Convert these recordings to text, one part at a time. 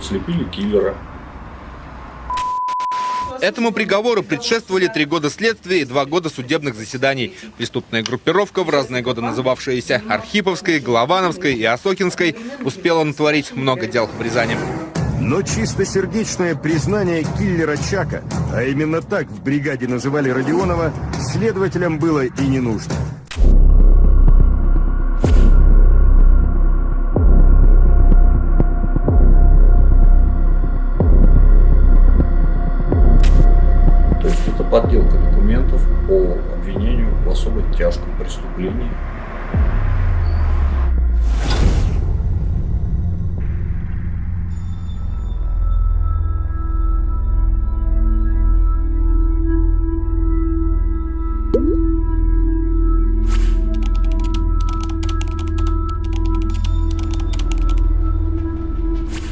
слепили киллера. Этому приговору предшествовали три года следствия и два года судебных заседаний. Преступная группировка, в разные годы называвшаяся Архиповской, Головановской и Осокинской, успела натворить много дел в Рязани. Но чистосердечное признание киллера Чака, а именно так в бригаде называли Родионова, следователям было и не нужно. Подделка документов по обвинению в особо тяжком преступлении.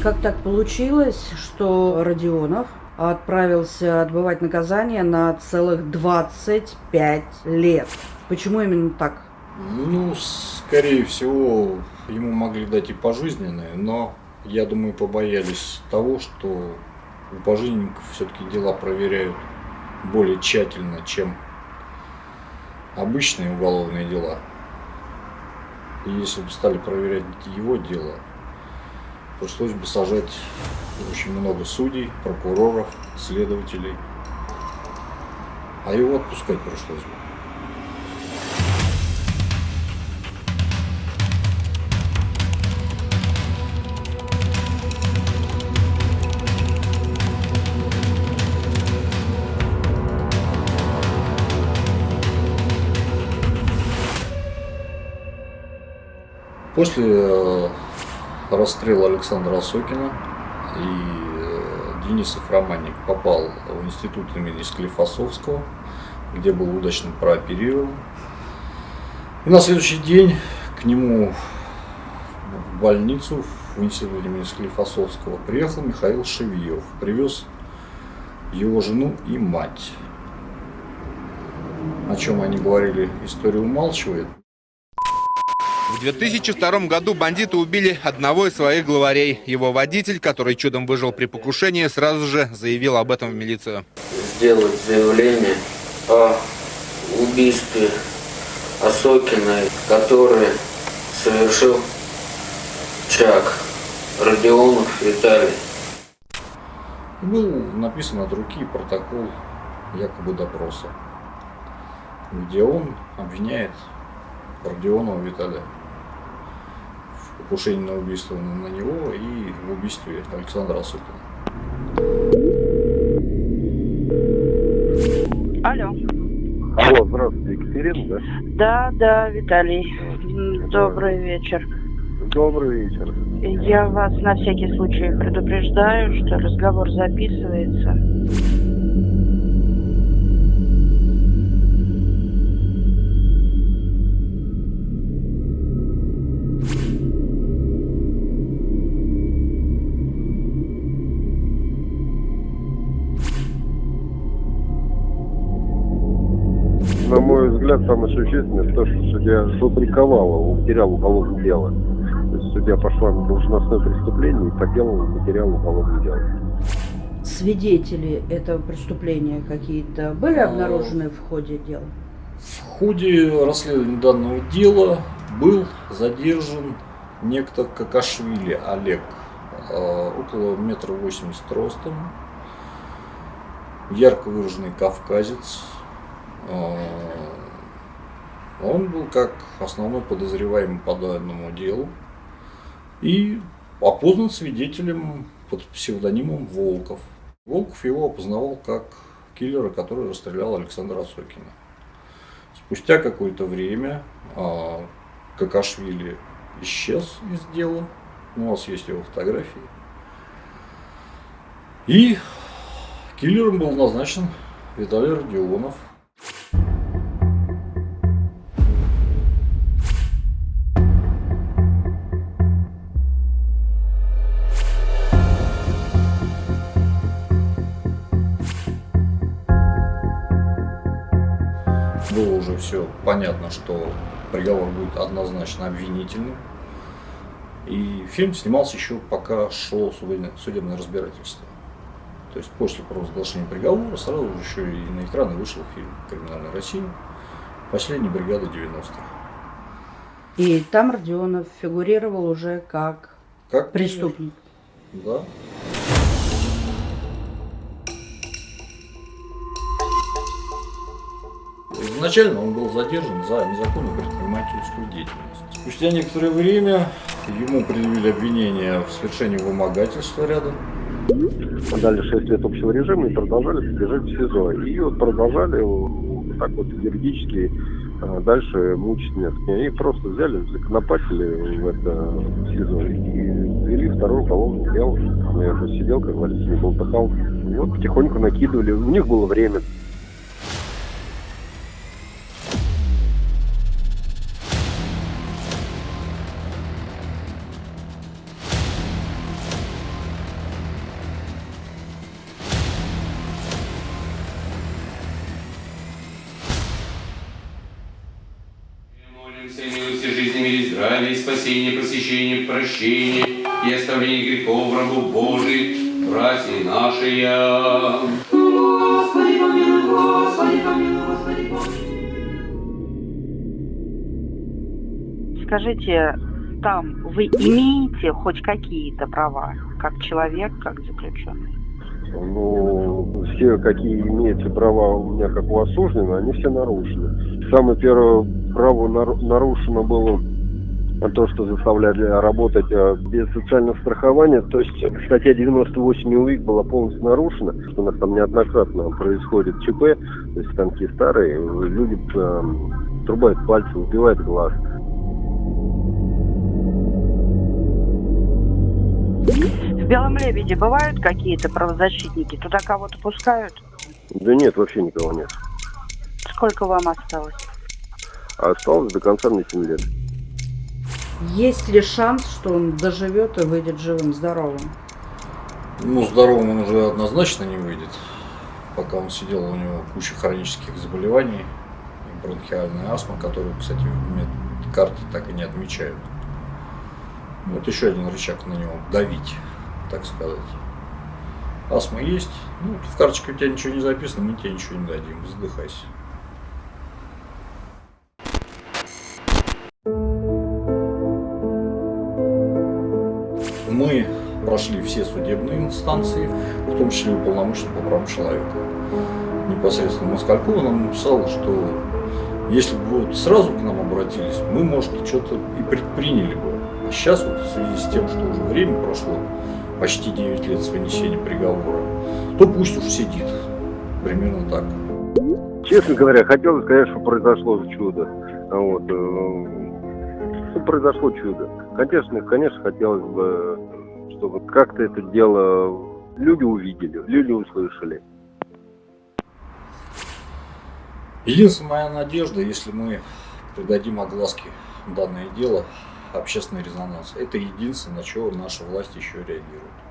Как так получилось, что Родионов отправился отбывать наказание на целых 25 лет? Почему именно так? Ну, скорее всего, ему могли дать и пожизненное, но я думаю, побоялись того, что у пожизненников все-таки дела проверяют более тщательно, чем обычные уголовные дела. И если бы стали проверять его дело, пришлось бы сажать очень много судей, прокуроров, следователей. А его отпускать пришлось бы. После расстрела Александра Осокина и э, Денисов Романник попал в институт имени Склифосовского, где был удачно прооперирован. И на следующий день к нему в больницу в институт имени Склифосовского приехал Михаил Шевьев, привез его жену и мать. О чем они говорили, история умалчивает. В 2002 году бандиты убили одного из своих главарей. Его водитель, который чудом выжил при покушении, сразу же заявил об этом в милицию. Сделать заявление о убийстве Осокиной, который совершил Чак Родионов Виталий. Был написан от руки протокол якобы допроса, где он обвиняет Родионова Виталия в покушении на убийство на него и в убийстве Александра Осокина. Алло. Алло, здравствуйте, Екатерина, да? Да, да, Виталий. Добрый вечер. Добрый вечер. Я вас на всякий случай предупреждаю, что разговор записывается. На мой взгляд, самое существенное то, что судья фабриковала материал уголовного дела. То есть судья пошла на должностное преступление и подделала материал уголовного дела. Свидетели этого преступления какие-то были обнаружены в ходе дела? В ходе расследования данного дела был задержан некто Какашвили Олег, э, около метра восемьдесят ростом, ярко выраженный кавказец. Э, Он был как основной подозреваемый по данному делу и опознан свидетелем под псевдонимом Волков. Волков его опознавал как киллера, который расстрелял Александра Осокина. Спустя какое-то время а, Какашвили исчез из дела. У нас есть его фотографии. И киллером был назначен Виталий Родионов. Было уже все понятно, что приговор будет однозначно обвинительным. И фильм снимался еще пока шло судебное, судебное разбирательство. То есть после провозглашения приговора сразу же еще и на экраны вышел фильм «Криминальная Россия. Последняя бригада 90-х». И там Родионов фигурировал уже как Как преступник. Да. Изначально он был задержан за незаконную предпринимательскую деятельность. Спустя некоторое время ему предъявили обвинение в совершении вымогательства рядом. Дали 6 лет общего режима и продолжали содержать в СИЗО. И вот продолжали вот так вот юридически а, дальше мучить нет. И просто взяли, законопатили в это СИЗО и вели второй уголовный дело. Я уже сидел, как говорится, не болтыхал. И вот потихоньку накидывали. У них было время. Молимся, милости жизни, мире, здравия, спасения, просвещения, прощения и оставления грехов рабу Божий, братья наши. Господи, помилуй, Господи, помилуй, Господи, помилуй. Скажите, там вы имеете хоть какие-то права, как человек, как заключенный? Ну, все, какие имеются права у меня, как у осужденного, они все нарушены. Самое первое право нар- нарушено было то, что заставляли работать э, без социального страхования. То есть статья 98 УИК была полностью нарушена, что у нас там неоднократно происходит ЧП, то есть станки старые, люди э, трубают пальцы, убивают глаз. В Белом Лебеде бывают какие-то правозащитники? Туда кого-то пускают? Да нет, вообще никого нет. Сколько вам осталось? А осталось до конца мне 7 лет. Есть ли шанс, что он доживет и выйдет живым, здоровым? Ну, здоровым он уже однозначно не выйдет. Пока он сидел, у него куча хронических заболеваний, и бронхиальная астма, которую, кстати, в медкарте так и не отмечают. Вот еще один рычаг на него давить, так сказать. Астма есть, ну, в карточке у тебя ничего не записано, мы тебе ничего не дадим, задыхайся. Прошли все судебные инстанции, в том числе уполномоченный по правам человека. Непосредственно Москалькова нам написал, что если бы вот сразу к нам обратились, мы, может, что-то и предприняли бы. А сейчас вот в связи с тем, что уже время прошло, почти 9 лет с вынесения приговора, то пусть уж сидит. Примерно так. Честно говоря, хотелось сказать, что произошло чудо. Вот. э, ну, произошло чудо. Конечно, конечно, хотелось бы, чтобы как-то это дело люди увидели, люди услышали. Единственная моя надежда, если мы придадим огласке данное дело, общественный резонанс, это единственное, на что наша власть еще реагирует.